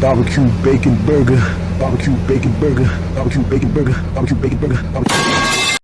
Barbecue bacon burger. Barbecue bacon burger. Barbecue bacon burger. Barbecue bacon burger. Barbecue.